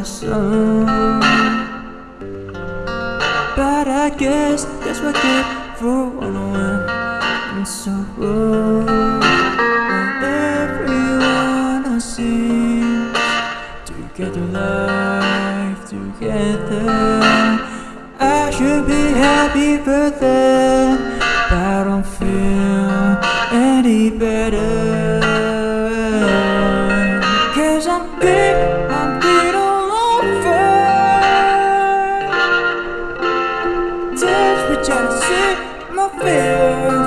But I guess that's what good for one And so rough everyone I see Together life together. I should be happy for them But I don't feel any better. Cause I'm shit, my feelings.